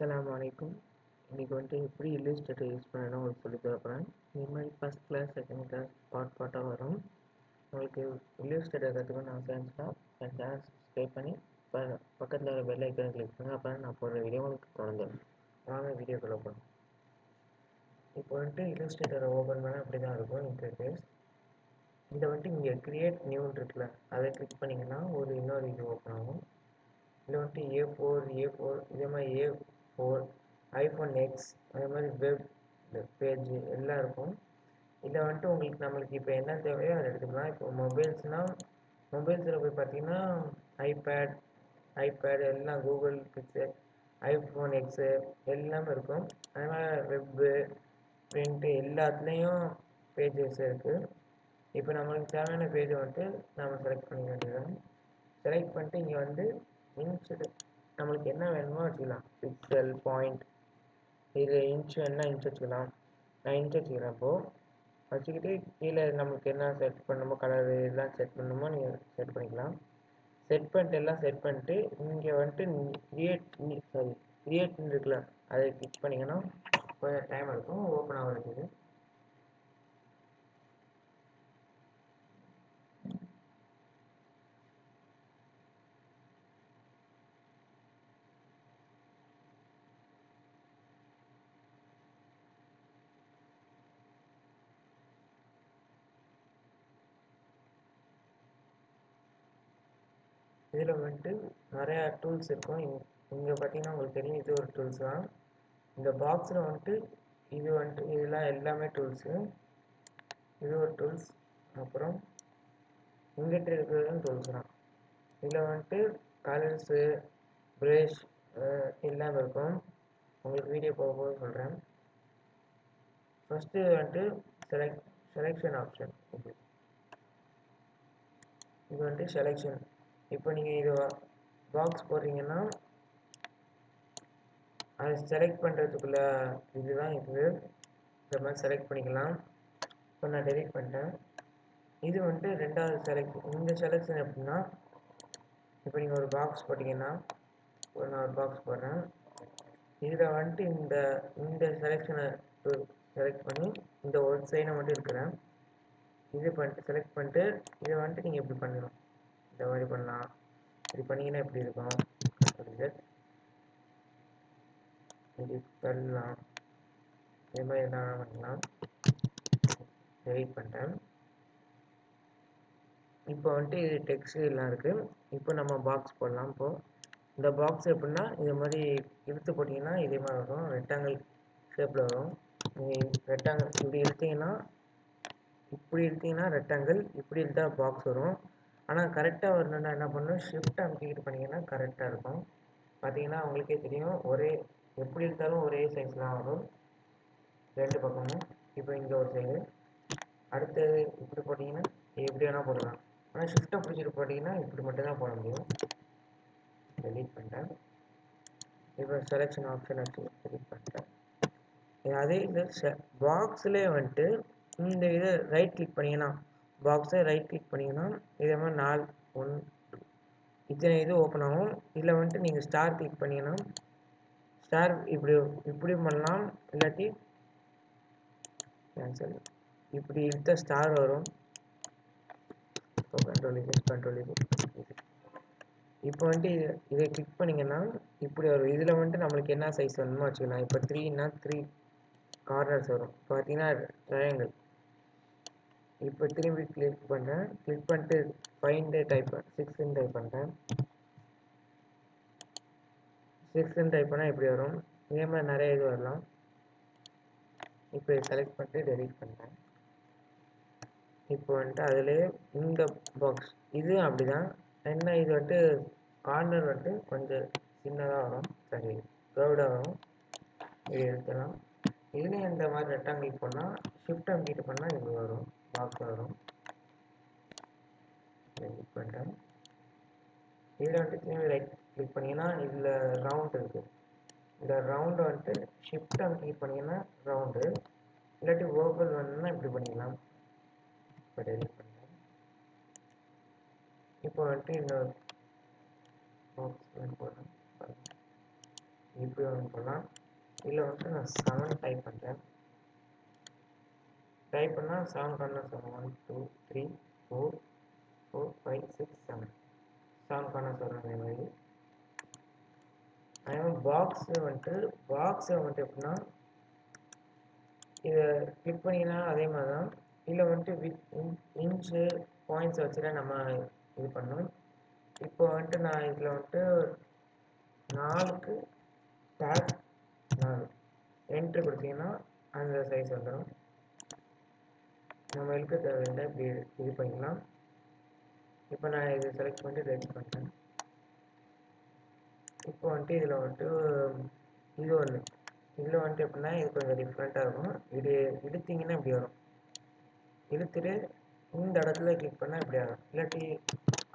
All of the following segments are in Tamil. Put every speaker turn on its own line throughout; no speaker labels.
அஸ்ஸலாமு வலைக்கும் இன்றைக்கி வந்துட்டு எப்படி இல்லுஸ்ட்ரேட்டர் யூஸ் பண்ணணும் உங்களுக்கு சொல்லி தரப்போகிறேன் இது மாதிரி first class second class part பார்ட்டாக வரும். உங்களுக்கு இல்லுஸ்ட்ரேட்டர் கற்றுக்கணும்னு ஆசை இருந்துச்சுன்னா என் சேனல் சப்ஸ்கிரைப் பண்ணி ப பக்கத்தில் வர பெல் ஐக்கனை கிளிக் பண்ணுங்கள் அப்போ நான் போடுற வீடியோ உங்களுக்கு தொடர்ந்து வாங்க வீடியோக்குள்ளே போகணும் இப்போ வந்துட்டு இல்லுஸ்ட்ரேட்டரை ஓப்பன் பண்ணால் அப்படி தான் இருக்கும் இன்டர்ஃபேஸ் இதை வந்துட்டு இங்கே கிரியேட் நியூன்னு இருக்குல்ல அதை கிளிக் பண்ணிங்கன்னா ஒரு இன்னொரு இது ஓப்பன் ஆகும். இதில் வந்துட்டு ஏ ஃபோர் ஏ ஃபோர் இதே மாதிரி ஏ ஃபோர் ஐஃபோன் எக்ஸ் அதே மாதிரி வெப் பேஜ் எல்லாம் இருக்கும். இதில் வந்துட்டு உங்களுக்கு நம்மளுக்கு இப்போ என்ன தேவையோ அதை எடுத்துக்கலாம். இப்போ மொபைல்ஸ்னால் மொபைல்ஸில் போய் பார்த்தீங்கன்னா ஐபேட் ஐபேட் எல்லாம் கூகுள் பிக்சர் ஐஃபோன் எக்ஸு எல்லாமே இருக்கும். அதே மாதிரி வெப்பு பிரிண்ட்டு எல்லாத்துலேயும் பேஜஸ் இருக்குது இப்போ நம்மளுக்கு தேவையான பேஜை வந்துட்டு நம்ம செலக்ட் பண்ணிக்க வேண்டியது செலக்ட் பண்ணிட்டு இங்கே வந்து இன்ச் நம்மளுக்கு என்ன வேணுமோ வச்சுக்கலாம். பிக்சல் பாயிண்ட் இது இன்ச் என்ன இன்ச் வச்சுக்கலாம். நான் இன்ச் வச்சுக்கிறேன் இப்போது வச்சுக்கிட்டு கீழே நம்மளுக்கு என்ன செட் பண்ணணுமோ கலர் எல்லாம் செட் பண்ணணுமோ நீங்கள் செட் பண்ணிக்கலாம். செட் பண்ணிட்டு எல்லாம் செட் பண்ணிட்டு இங்கே வந்துட்டு கிரியேட் சாரி கிரியேட்னு இருக்குல்ல அதை கிளிக் பண்ணிங்கன்னா கொஞ்சம் டைம் இருக்கும் ஓப்பன் ஆகிறதுக்கு இதில் வந்துட்டு நிறையா டூல்ஸ் இருக்கும் இங்கே பார்த்தீங்கன்னா உங்களுக்கு தெரியும் இது ஒரு டூல்ஸ் தான். இந்த பாக்ஸில் வந்துட்டு இது வந்துட்டு இதெல்லாம் எல்லாமே டூல்ஸு இது ஒரு டூல்ஸ் அப்புறம் இங்கிட்ட இருக்கிறதும் டூல்ஸ் தான். இதில் வந்துட்டு கலர்ஸு ப்ரஷ் எல்லாமே இருக்கும். உங்களுக்கு வீடியோ போக போக சொல்கிறேன் ஃபஸ்ட்டு வந்துட்டு செலக்ட் செலெக்ஷன் ஆப்ஷன் இது இது வந்துட்டு செலெக்ஷன் இப்போ நீங்கள் இது பாக்ஸ் போடுறீங்கன்னா அதை செலக்ட் பண்ணுறதுக்குள்ள இதுதான் இது. இந்த மாதிரி செலக்ட் பண்ணிக்கலாம். இப்போ நான் டெலிட் பண்ணிட்டேன். இது வந்துட்டு ரெண்டாவது செலக்ட் இந்த செலெக்ஷன் எப்படின்னா இப்போ நீங்கள் ஒரு பாக்ஸ் போட்டிங்கன்னா ஒரு நான் ஒரு பாக்ஸ் போடுறேன். இதில் வந்துட்டு இந்த இந்த செலெக்ஷனை செலக்ட் பண்ணி இந்த ஒரு சைனை மட்டும் இருக்கிறேன். இது பண்ணிட்டு செலக்ட் பண்ணிட்டு இதை வந்துட்டு நீங்கள் இப்படி பண்ணணும். இந்த மாதிரி பண்ணலாம். இப்படி பண்ணிங்கன்னா எப்படி இருக்கும்? இப்படி தள்ளலாம் இது மாதிரி என்ன பண்ணலாம். வெயிட் பண்ணிட்டேன். இப்போ வந்துட்டு இது டெக்ஸ்ட் எல்லாம் இருக்குது இப்போ நம்ம பாக்ஸ் போடலாம். இப்போது இந்த பாக்ஸ் எப்படின்னா இது மாதிரி இழுத்து போட்டிங்கன்னா இதே மாதிரி வரும். ரெக்டாங்கிள் ஷேப்பில் வரும். நீங்கள் ரெக்டாங்கிள் இப்படி இழுத்தீங்கன்னா இப்படி இழுத்தீங்கன்னா ரெக்டாங்கிள் இப்படி இழுத்தா பாக்ஸ் வரும். ஆனால் கரெக்டாக வரணுன்னா என்ன பண்ணணும்? ஷிஃப்ட் அமைக்கிட்டு பண்ணிங்கன்னா கரெக்டாக இருக்கும். பார்த்தீங்கன்னா உங்களுக்கே தெரியும் ஒரே எப்படி இருந்தாலும் ஒரே சைஸ்லாம் வரும். ரெண்டு பக்கமும். இப்போ இங்கே ஒரு சைடு அடுத்தது இப்படி போட்டிங்கன்னா எப்படி வேணால் போடலாம். ஆனால் ஷிஃப்ட்டை பிடிச்சிட்டு போட்டிங்கன்னா இப்படி மட்டும் தான் போட முடியும். டெலீட் பண்ணிட்டேன். இப்போ செலெக்ஷன் ஆப்ஷன் வச்சு டெலீட் பண்ணிட்டேன். அதே இது பாக்ஸ்லேயே வந்துட்டு இந்த இதை ரைட் கிளிக் பண்ணிங்கன்னா பாக்ஸை ரைட் கிளிக் பண்ணிங்கன்னா இதே மாதிரி நாலு ஒன் இத்தனை இது ஓப்பன் ஆகும். இதில் வந்துட்டு நீங்கள் ஸ்டார் கிளிக் பண்ணிங்கன்னா ஸ்டார் இப்படி இப்படி பண்ணலாம். இல்லாட்டி கேன்சல் இப்படி இழுத்த ஸ்டார் வரும். கண்ட்ரோல் இது கண்ட்ரோல் இது இப்போ வந்துட்டு இதை கிளிக் பண்ணிங்கன்னா இப்படி வரும். இதில் வந்துட்டு நம்மளுக்கு என்ன சைஸ் வேணுமோ வச்சுக்கலாம். இப்போ த்ரீனா த்ரீ கார்னர்ஸ் வரும். பார்த்தீங்கன்னா ட்ரையாங்கிள் இப்போ திரும்பி கிளிக் பண்ணுறேன் கிளிக் பண்ணிட்டு ஃபைண்டு டைப் சிக்ஸ்ன்னு டைப் பண்ணுறேன் சிக்ஸ்ன்னு டைப் பண்ணால் இப்படி வரும். இதே மாதிரி நிறைய இது வரலாம். இப்போ செலக்ட் பண்ணிட்டு டெலிட் பண்ணுறேன் இப்போ வந்துட்டு அதிலே இந்த பாக்ஸ் இது அப்படிதான். என்ன இது வந்துட்டு கார்னர் வந்துட்டு கொஞ்சம் சின்னதாக வரும். சரி க்ரௌடாக வரும். இது எடுத்துலாம் இதுலேயும் இந்த மாதிரி ரெக்டாங்கிள் பண்ணால் ஷிஃப்ட் அமுக்கிட்டு பண்ணால் இது வரும். பாக்ஸ் கிளிக் பண்ணிட்டேன் இதில் வந்துட்டு திரும்பி ரைட் கிளிக் பண்ணிங்கன்னா இதில் ரவுண்ட் இருக்குது இந்த ரவுண்டை வந்துட்டு ஷிஃப்ட் அமுக்கிட்டு பண்ணிங்கன்னா ரவுண்டு இல்லாட்டி ஓவல் வேணும்னா இப்படி பண்ணிக்கலாம். இப்போ டெலிட் பண்ணிட்டேன் இப்போ வந்துட்டு இன்னொரு பாக்ஸ் போடுறேன் இப்படி ஒன்று போடலாம். இதில் வந்துட்டு நான் செவன் டைப் பண்ணுறேன் டைப் பண்ணால் செவன் கார்னர் வரும் one two three four four five six seven seven corners வரும் அதே மாதிரி அதே மாதிரி பாக்ஸு வந்துட்டு பாக்ஸை வந்துட்டு எப்படின்னா இதை கிளிக் பண்ணிங்கன்னா அதே மாதிரி தான் இதில் வந்துட்டு வித் இன்ச்சு பாயிண்ட்ஸ் வச்சுட்டு நம்ம இது பண்ணோம் இப்போ வந்துட்டு நான் இதில் வந்துட்டு நாலுக்கு டேக் நாலு. என்ட்ரு கொடுத்தீங்கன்னா அந்த சைஸ் வந்துடும் நம்ம இழுக்க தேவையில்லை இப்படி இது பண்ணிக்கலாம். இப்போ நான் இதை செலக்ட் பண்ணிட்டு ரெடி பண்ணுறேன் இப்போ வந்துட்டு இதில் வந்துட்டு இது ஒன்று இதில் வந்துட்டு எப்படின்னா இது கொஞ்சம் டிஃப்ரெண்ட்டாக இருக்கும். இது இழுத்திங்கன்னா இப்படி வரும். இழுத்துட்டு இந்த இடத்துல கிளிக் பண்ணால் இப்படி ஆகும். இல்லாட்டி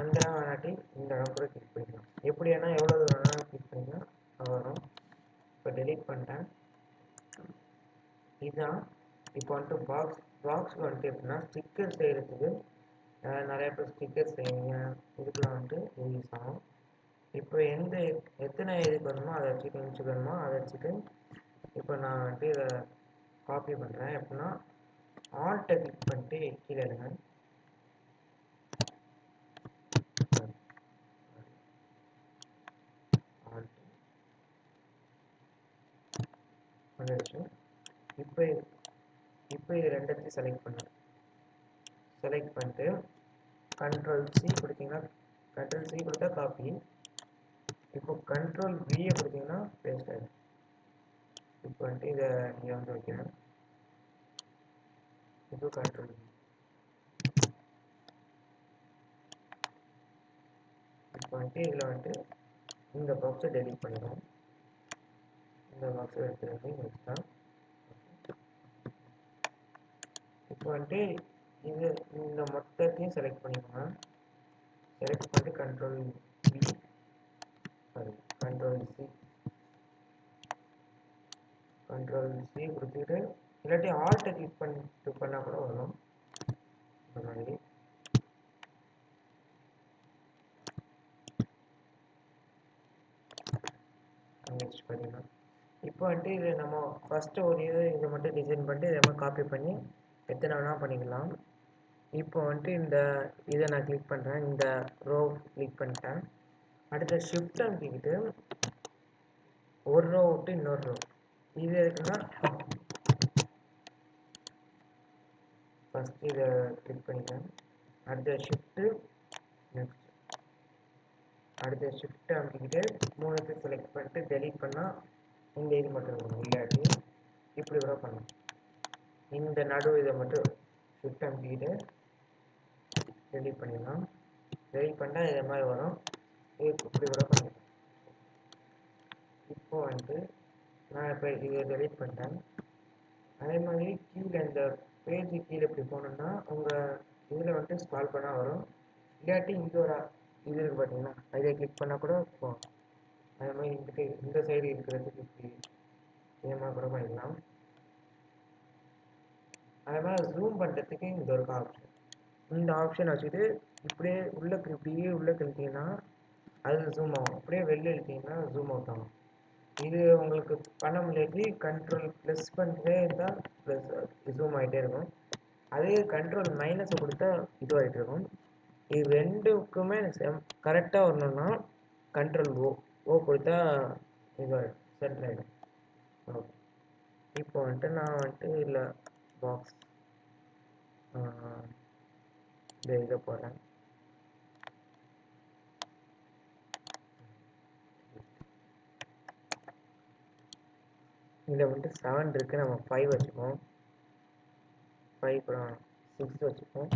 அந்த இடம் வேணாட்டி இந்த இடம் கூட கிளிக் பண்ணிக்கலாம். எப்படி வேணால் எவ்வளோ தூரம் வேணாலும் கிளிக் பண்ணிக்கலாம். வரும். இப்போ டெலீட் பண்ணிட்டேன். இதுதான் இப்போ வந்துட்டு பாக்ஸ் பாக்ஸ் வந்துட்டு எப்படின்னா ஸ்டிக்கர் செய்கிறதுக்கு நிறைய பேர் ஸ்டிக்கர் செய்வீங்க இதுக்கெலாம் வந்துட்டு இது யூஸ் ஆகும் இப்போ எந்த எத்தனை இதுக்கு வேணுமோ அதை வச்சுட்டு இன்ச்சு வேணுமோ அதை வச்சுட்டு இப்போ நான் வந்துட்டு இதை காப்பி பண்ணுறேன் எப்படின்னா ஆல்ட்டை கிளிக் பண்ணிட்டு கீழே எடுங்க ஆல்ட் வந்துருச்சு இப்போ இப்போ இது செலக்ட் பண்ணுங்க செலக்ட் பண்ணிட்டு கண்ட்ரோல் சி கொடுத்தீங்கன்னா கண்ட்ரோல் சி கொடுத்தா காப்பி இப்போ கண்ட்ரோல் வியை கொடுத்தீங்கன்னா பேஸ்ட் ஆகிடும் இப்போ வந்துட்டு இதை நீங்கள் வந்து வைக்கிறேன் இப்போ கண்ட்ரோல் வி இப்போ வந்துட்டு இதில் வந்துட்டு இந்த பாக்ஸை டெலிட் பண்ணிடுவோம் இந்த பாக்ஸை எடுத்துகிட்டு வந்து வச்சுட்டேன் இப்போ வந்துட்டு இது இந்த மொத்தத்தையும் செலக்ட் பண்ணிக்கோங்க. செலக்ட் பண்ணிட்டு control V sorry control C control C கொடுத்துட்டு இல்லாட்டி ஆல்ட்டை கிளிக் பண்ணிட்டு பண்ணால் கூட வரும். இந்த மாதிரி. நெக்ஸ்ட் பண்ணிடலாம் இப்போ வந்துட்டு இது நம்ம ஃபஸ்ட்டு ஒரு இது இதை மட்டும் டிசைன் பண்ணிட்டு இதை காப்பி பண்ணி எத்தனை வேணால் பண்ணிக்கலாம். இப்போ வந்துட்டு இந்த இதை நான் கிளிக் பண்ணுறேன் இந்த ரோ கிளிக் பண்ணிட்டேன். அடுத்த ஷிஃப்ட் அமைக்கிட்டு ஒரு ரோ விட்டு இன்னொரு ரோ இது எதுக்குன்னா ஃபஸ்ட்டு இதை கிளிக் பண்ணிக்கிறேன் அடுத்த ஷிஃப்ட்டு நெக்ஸ்ட் அடுத்த ஷிஃப்ட் அமைக்கிட்டு மூணுத்தையும் செலக்ட் பண்ணிட்டு டெலிட் பண்ணால் இந்த இது மட்டும் இருக்கணும் இல்லாட்டி இப்படி கூட பண்ணலாம். இந்த நடு இதை மட்டும் ஷிஃப்ட் வீடு ரெடி பண்ணிடலாம். ரெடி பண்ணால் இதை மாதிரி வரும். இது இப்படி கூட பண்ணிடலாம் இப்போ வந்து நான் இப்போ இதை டெலீட் பண்ணிட்டேன். அதே மாதிரி கீழே இந்த பேஜ் கீழே இப்படி போனோம்னா உங்கள் இதில் வந்துட்டு ஸ்கால் பண்ணால் வரும். இல்லாட்டி இங்கே ஒரு இது இருக்குது பார்த்தீங்கன்னா அதை கிளிக் பண்ணால் கூட போகும். அதே மாதிரி இந்த இந்த சைடு இருக்கிறதுக்கு இப்படி இதே மாதிரி கூட பண்ணிக்கலாம். அதனால் ஜூம் பண்ணுறதுக்கு இங்கே ஒரு ஆப்ஷன் இந்த ஆப்ஷன் வச்சுட்டு இப்படியே உள்ள இப்படியே உள்ளே கிழித்தீங்கன்னா அது ஜூம் ஆகும். அப்படியே வெளில இழுத்தீங்கன்னா ஜூம் அவுட் ஆகும். இது உங்களுக்கு பண்ண முடியாது கண்ட்ரோல் ப்ளஸ் பண்ணிட்டே இருந்தால் ப்ளஸ் ஜூம் ஆகிட்டே இருக்கும். அதே கண்ட்ரோல் மைனஸை கொடுத்தா இதுவாகிட்டு இருக்கும். இது ரெண்டுக்குமே செம் கரெக்டாக வரணும்னா கண்ட்ரோல் ஓ ஓ கொடுத்தா இதுவாகிடும் சென்டர் ஆகிடும் ஓகே இப்போ வந்துட்டு நான் வந்துட்டு இல்லை. பாக்ஸ் இந்த எழுத போடுறேன் இதில் வந்துட்டு செவன் இருக்குது நம்ம ஃபைவ் வச்சுப்போம் ஃபைவ் அப்புறம் சிக்ஸ் வச்சுப்போம்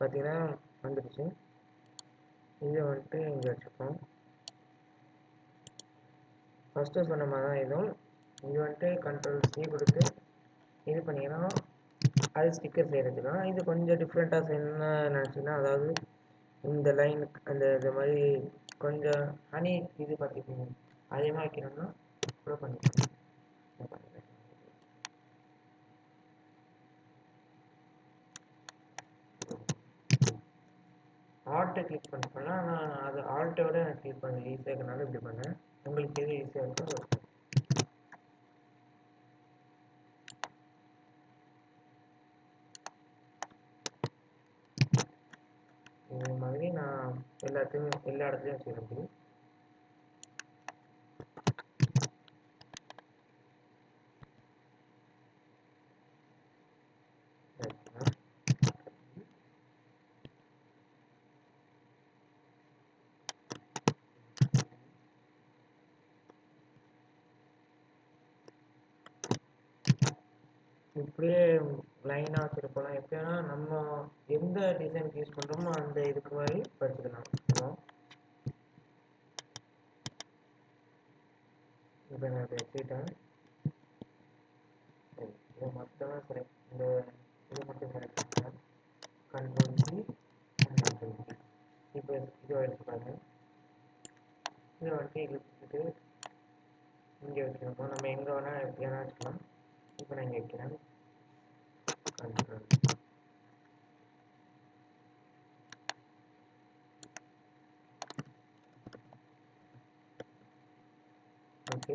பார்த்தீங்கன்னா வந்துடுச்சு இதை வந்துட்டு இங்கே வச்சுப்போம் ஃபஸ்ட்டு சொன்ன மாதிரி தான் இதுவும் இது வந்துட்டு கண்ட்ரோல் சி கொடுத்து இது பண்ணிங்கன்னா அது ஸ்டிக்கர் செய்கிறதுக்கு இது கொஞ்சம் டிஃப்ரெண்ட்டாக செய்யணும்னு நினச்சிங்கன்னா அதாவது இந்த லைன் அந்த இது மாதிரி கொஞ்சம் ஹனி இது பார்த்துக்கிங்க அதிகமாக வைக்கணும்னா கூட பண்ணிக்கலாம். ஆல்ட்டை கிளிக் பண்ணிப்பேன்னா நான் அது ஆல்ட்டை விட நான் கிளிக் பண்ணேன் ஈஸியாக இருக்கனால இப்படி பண்ணேன். உங்களுக்கு எது ஈஸியாக இருக்கோ அது பண்ணுங்க. இந்த மாதிரி நான் எல்லாத்தையும் எல்லா இடத்துலையும் வச்சுக்க முடியும் இப்படியே லைனாக வச்சுருப்போம் எப்படின்னா நம்ம எந்த டிசைனுக்கு யூஸ் பண்ணுறோமோ அந்த இதுக்கு மாதிரி படிச்சுக்கலாம். இப்போ நான் இதை சரி இதை மட்டும் செலக்ட் இந்த இது மட்டும் செலக்ட் பண்ணுறேன் கண்ட்ரோல் சி கண்ட்ரோல் சி இப்போ இது எடுத்து பாருங்க. இதை வந்துட்டு இழுத்துட்டு இங்கே வச்சுருக்கோம் நம்ம எங்கே வேணால் எப்படி வேணால் வச்சுக்கலாம். இப்போ நான் இங்கே வைக்கிறேன். Control okay.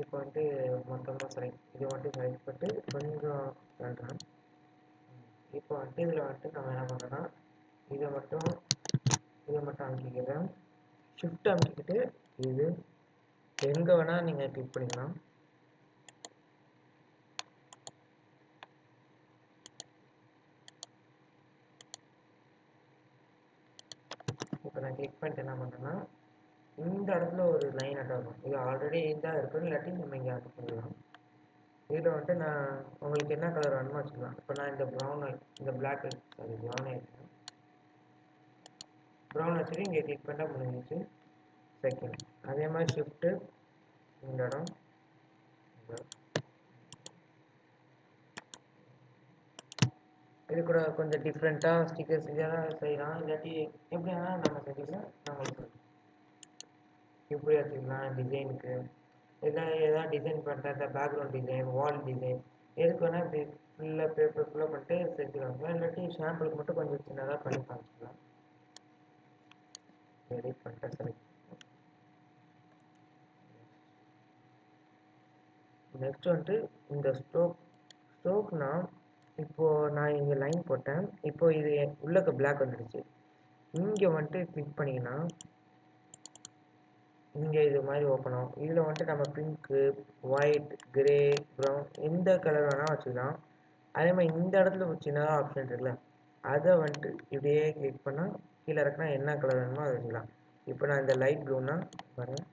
இப்போ வந்துட்டு மொத்தமாக செலக்ட் இது வந்துட்டு செலக்ட் பண்ணிட்டு கொஞ்சம் பண்ணுறேன் இப்போ வந்துட்டு இதில் வந்துட்டு நம்ம என்ன பண்ணுறோன்னா இதை மட்டும் இதை மட்டும் அமைக்கிக்கிறேன். ஷிஃப்ட் அமைக்கிட்டு இது எங்கே வேணால் நீங்கள் கிளிக் பண்ணிக்கலாம். இப்போ நான் கிளிக் பண்ணிட்டு என்ன பண்ணுறேன்னா இந்த இடத்துல ஒரு லைன் அட்டாகும் இது ஆல்ரெடி தான் இருக்கும் இல்லாட்டி நம்ம இங்கே அட் பண்ணிடலாம் இதில் வந்துட்டு நான் உங்களுக்கு என்ன கலர் வேணுமோ வச்சுக்கலாம். இப்போ நான் இந்த ப்ரௌன் இந்த பிளாக் சாரி ப்ரௌன் ஆகிடுச்சேன் ப்ரௌன் வச்சுட்டு இங்கே கிளிக் பண்ணால் முடிஞ்சிச்சு செகண்ட் அதே மாதிரி ஷிஃப்ட்டு இந்த இடம். இது கூட கொஞ்சம் டிஃப்ரெண்ட்டாக ஸ்டிக்கர்ஸ் இதெல்லாம் செய்யலாம். இல்லாட்டி எப்படி வேணால் நம்ம செஞ்சுக்கலாம் நான் உங்களுக்கு இப்படி வச்சுக்கலாம் டிசைனுக்கு எல்லாம் ஏதாவது டிசைன் பண்ணுறது இந்த பேக்ரவுண்ட் டிசைன் வால் டிசைன் எதுக்கு வேணால் இப்படி ஃபுல்லாக பேப்பர் ஃபுல்லாக பண்ணிட்டு செஞ்சுக்கலாம் இல்லாட்டி ஷாம்பிளுக்கு மட்டும் கொஞ்சம் சின்னதாக பண்ணி காமிச்சிக்கலாம் எடிட் பண்ணிட்டு செலக்ட் நெக்ஸ்ட் வந்துட்டு இந்த ஸ்ட்ரோக் ஸ்ட்ரோக்னா இப்போது நான் இங்கே லைன் போட்டேன். இப்போது இது உள்ளக்க பிளாக் வந்துடுச்சு. இங்கே வந்துட்டு கிளிக் பண்ணிங்கன்னா இங்கே இது மாதிரி ஓப்பன் ஆகும். இதில் வந்துட்டு நம்ம பிங்க்கு ஒயிட் கிரே ப்ரௌன் எந்த கலர் வேணால் வச்சுக்கலாம். அதே மாதிரி இந்த இடத்துல ஒரு சின்னதாக ஆப்ஷன் இருக்குல்ல அதை வந்துட்டு இப்படியே கிளிக் பண்ணால் கீழே இறக்குனா என்ன கலர் வேணுமோ அதை வச்சுக்கலாம். இப்போ நான் இந்த லைட் ப்ளூனா வரேன்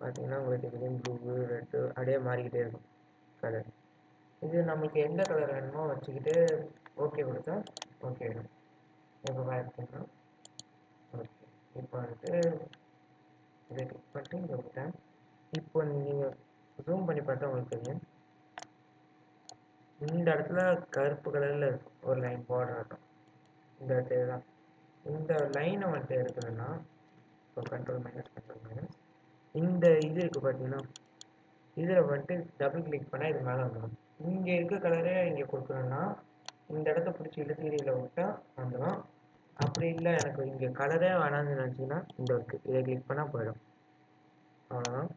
பார்த்தீங்கன்னா உங்களுக்கு கிரீன் ப்ளூ ரெட்டு அப்படியே மாறிக்கிட்டே இருக்கும் கலர் இது நம்மளுக்கு எந்த கலர் வேணுமோ வச்சுக்கிட்டு ஓகே கொடுத்தா ஓகே இப்போ பார்த்தீங்கன்னா இப்போ வந்துட்டு இதை கிளிக் பண்ணிட்டு இங்கே விட்டேன் இப்போ நீங்கள் ஜூம் பண்ணி பார்த்தா உங்களுக்கு தெரியும். இந்த இடத்துல கருப்பு கலரில் ஒரு லைன் பார்டர் ஆட்டும் இந்த இடத்துல தான் இந்த லைனை வந்துட்டு எடுக்கணும்னா இப்போ கண்ட்ரோல் மைனஸ் கண்ட்ரோல் மைனஸ் இந்த இது இருக்குது பார்த்தீங்கன்னா இதில் வந்துட்டு டபுள் கிளிக் பண்ணால் இது மேலே வந்துடும் இங்கே இருக்க கலரே இங்கே கொடுக்கணும்னா இந்த இடத்த பிடிச்சி இழுத்து இதில் விட்டால் வந்துடும் அப்படி இல்லை எனக்கு இங்கே கலரே வேணாம்னு நினச்சிங்கன்னா இந்த இருக்குது இதை கிளிக் பண்ணால் போயிடும். அவ்வளோதான்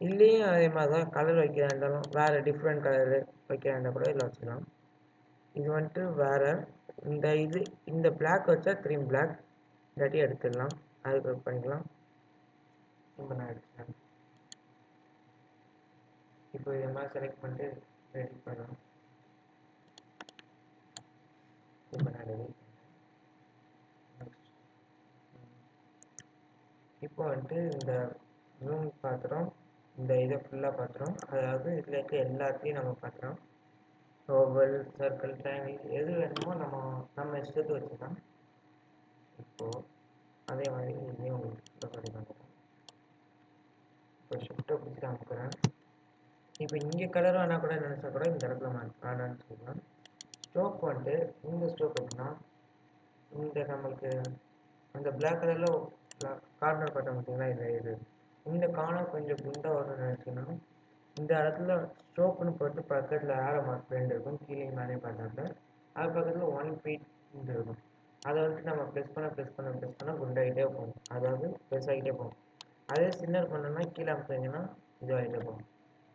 இல்லையும் அதே மாதிரி தான் கலர் வைக்கிறதா இருந்தாலும் வேறு டிஃப்ரெண்ட் கலரு வைக்கிறதா இருந்தால் கூட இதில் வச்சுக்கலாம். இது வந்துட்டு வேறு இந்த இது இந்த பிளாக் வச்சா க்ரீம் பிளாக் இல்லாட்டி எடுத்துடலாம். அதுக்கு பண்ணிக்கலாம். இப்போ நான் எடுத்துட்டேன் இப்போ இதை மாதிரி செலக்ட் பண்ணிட்டு ரெடி பண்ணலாம். இப்போ நான் ரெடி நெக்ஸ்ட் இப்போ வந்துட்டு இந்த ரூம் பார்த்துறோம் இந்த இதை ஃபுல்லாக பார்த்துறோம் அதாவது இதில் இருக்க எல்லாத்தையும் நம்ம பார்த்துறோம் ஓவல் சர்க்கிள் ட்ரையாங்கிள் எது வேணுமோ நம்ம நம்ம இஷ்டத்துக்கு வச்சுக்கலாம். இப்போது அதே மாதிரி இதையும் உங்களுக்கு ஃபுல்லாக பண்ணி இப்போ ஷிஃப்ட்டை பிடிச்சி அமுக்கிறேன். இப்போ இங்கே கலர் வேணால் கூட நினச்சா கூட இந்த இடத்துல மா சொல்லலாம். ஸ்டோக் வந்துட்டு இந்த ஸ்டோக் எப்படின்னா இந்த நம்மளுக்கு அந்த பிளாக் கலரில் கார்னர் பட்டம் பார்த்தீங்களா இது இது இந்த கார்னர் கொஞ்சம் குண்டாக வரும்னு நினச்சிங்கன்னா இந்த இடத்துல ஸ்ட்ரோக்குன்னு போட்டு பக்கத்தில் ஆரோ மார்க் ரெண்டு இருக்கும் கீழே மேலே பார்த்தாக்க அது பக்கத்தில் ஒன் ஃபீட் இருக்கும். அதை வந்துட்டு நம்ம ப்ரெஸ் பண்ண ப்ரெஸ் பண்ண ப்ரெஸ் பண்ணால் குண்டாகிட்டே போகும். அதாவது பெருசாகிட்டே போகும். அதே சின்னர் பண்ணோம்னா கீழே அமைச்சிங்கன்னா இதுவாகிட்டே போகும்.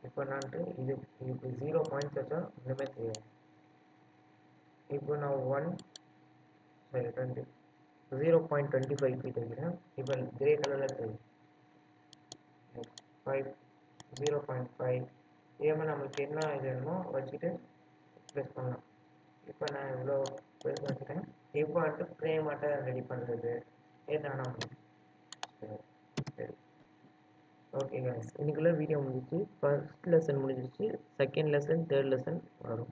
இப்போ நான்ட்டு இது இப்போ ஜீரோ பாயிண்ட்ஸ் வச்சா ஒன்றுமே தெரியாது. இப்போ நான் ஒன் சரி twenty zero point twenty five feet வைக்கிறேன் இப்போ கிரே கலரில் இருக்குது ஃபைவ் ஜீரோ பாயிண்ட் ஃபைவ் இதே மாதிரி நம்மளுக்கு என்ன இது வேணுமோ வச்சுட்டு ப்ளஸ் பண்ணலாம். இப்போ நான் இவ்வளோ ப்ரெஸ் வச்சுட்டேன். இப்போ வந்துட்டு ஃப்ரேம் மட்டும் ரெடி பண்ணுறது ஏதானா சரி ஓகே guys. இன்னைக்குள்ள வீடியோ முடிஞ்சிச்சு ஃபர்ஸ்ட் லெசன் முடிஞ்சிருச்சு. செகண்ட் லெசன் தேர்ட் லெசன் வரும்.